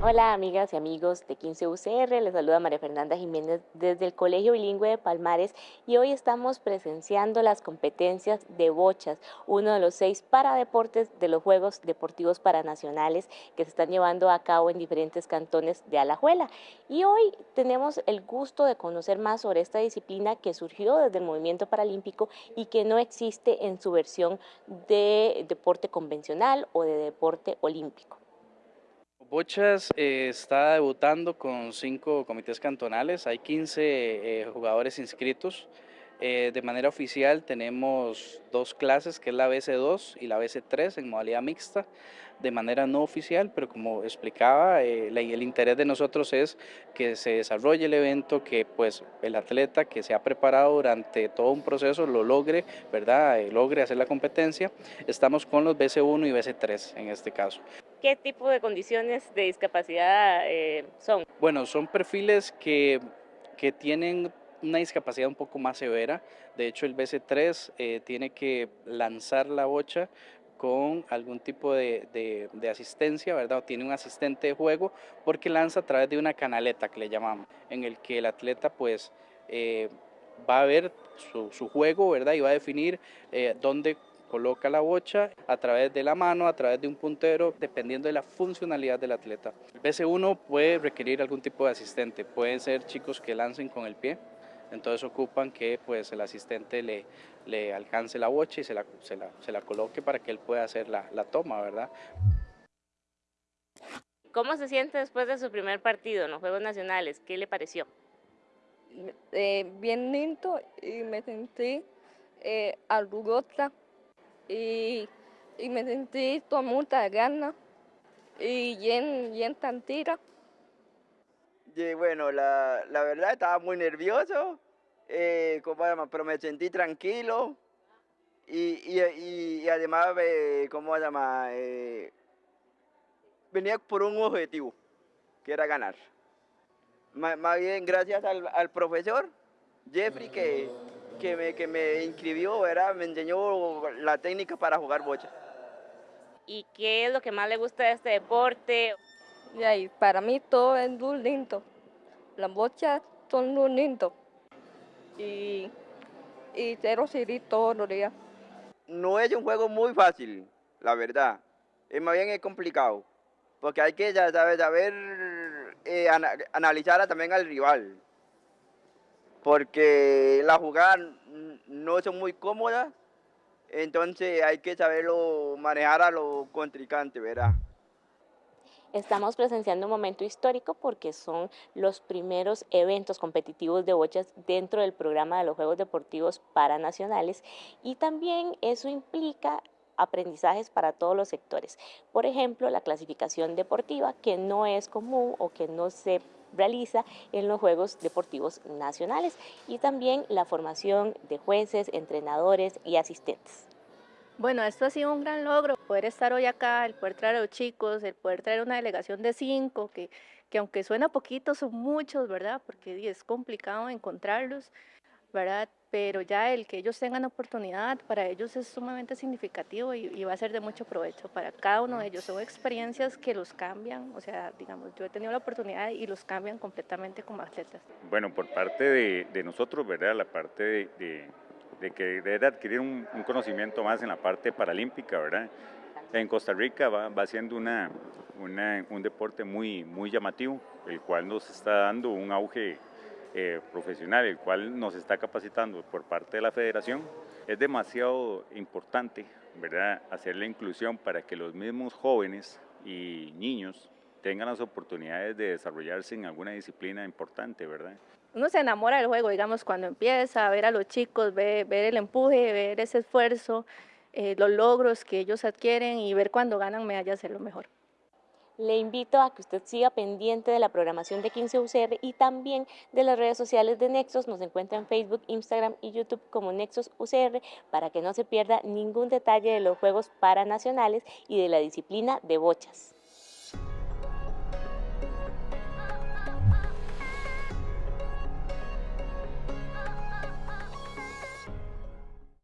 Hola amigas y amigos de 15 UCR, les saluda María Fernanda Jiménez desde el Colegio Bilingüe de Palmares y hoy estamos presenciando las competencias de bochas, uno de los seis paradeportes de los Juegos Deportivos Paranacionales que se están llevando a cabo en diferentes cantones de Alajuela. Y hoy tenemos el gusto de conocer más sobre esta disciplina que surgió desde el movimiento paralímpico y que no existe en su versión de deporte convencional o de deporte olímpico. Bochas eh, está debutando con cinco comités cantonales, hay 15 eh, jugadores inscritos. Eh, de manera oficial tenemos dos clases, que es la BC2 y la BC3 en modalidad mixta, de manera no oficial, pero como explicaba, el interés de nosotros es que se desarrolle el evento, que pues el atleta que se ha preparado durante todo un proceso lo logre, ¿verdad? logre hacer la competencia. Estamos con los BC1 y BC3 en este caso. ¿Qué tipo de condiciones de discapacidad eh, son? Bueno, son perfiles que, que, tienen una discapacidad un poco más severa. De hecho, el BC3 eh, tiene que lanzar la bocha con algún tipo de, de, asistencia, ¿verdad? O tiene un asistente de juego porque lanza a través de una canaleta que le llamamos, en el que el atleta pues eh, va a ver su, su, juego, ¿verdad? Y va a definir dónde coloca la bocha a través de la mano, a través de un puntero, dependiendo de la funcionalidad del atleta. El BC1 puede requerir algún tipo de asistente, pueden ser chicos que lancen con el pie, entonces ocupan que pues el asistente le, le alcance la bocha y se la, se la, se la coloque para que él pueda hacer la, la toma, ¿verdad? ¿Cómo se siente después de su primer partido en los Juegos Nacionales? ¿Qué le pareció? Eh, bien lindo y me sentí eh, orgullosa y, y me sentí con mucha ganas y bien, bien tantira. Y bueno, la, la verdad estaba muy nervioso, eh, pero me sentí tranquilo y, y, y además, eh, ¿cómo se llama? Eh, venía por un objetivo, que era ganar. Más, bien gracias al, al profesor Jeffrey que que me, que me inscribió, ¿verdad? me enseñó la técnica para jugar bocha. ¿Y qué es lo que más le gusta de este deporte? Y para mí todo es muy lindo. Las bochas son muy lindas. Y, y cero todos los días. No es un juego muy fácil, la verdad. Es más bien es complicado. Porque hay que ya saber, saber eh, analizar también al rival porque las jugadas no son muy cómodas, entonces hay que saberlo manejar a los contrincantes, ¿verdad? Estamos presenciando un momento histórico porque son los primeros eventos competitivos de bochas dentro del programa de los Juegos Deportivos Paranacionales y también eso implica aprendizajes para todos los sectores. Por ejemplo, la clasificación deportiva que no es común o que no se realiza en los Juegos Deportivos Nacionales y también la formación de jueces, entrenadores y asistentes. Bueno, esto ha sido un gran logro, poder estar hoy acá, el poder traer a los chicos, el poder traer una delegación de cinco, que, que aunque suena poquito, son muchos, ¿verdad? Porque es complicado encontrarlos, ¿verdad? Pero ya el que ellos tengan oportunidad, para ellos es sumamente significativo y, va a ser de mucho provecho para cada uno de ellos. Son experiencias que los cambian, o sea, digamos, yo he tenido la oportunidad y los cambian completamente como atletas. Bueno, por parte de, nosotros, ¿verdad? La parte de, de, que debe adquirir un, conocimiento más en la parte paralímpica, ¿verdad? En Costa Rica va, siendo una, un deporte muy, muy llamativo, el cual nos está dando un auge eh, profesional, el cual nos está capacitando por parte de la federación, es demasiado importante ¿verdad? hacer la inclusión para que los mismos jóvenes y niños tengan las oportunidades de desarrollarse en alguna disciplina importante, ¿verdad? Uno se enamora del juego, digamos, cuando empieza a ver a los chicos, ver, el empuje, ver ese esfuerzo, eh, los logros que ellos adquieren y ver cuando ganan medallas es lo mejor. Le invito a que usted siga pendiente de la programación de 15 UCR y también de las redes sociales de Nexos. Nos encuentra en Facebook, Instagram y YouTube como Nexos UCR para que no se pierda ningún detalle de los Juegos Paranacionales y de la disciplina de bochas.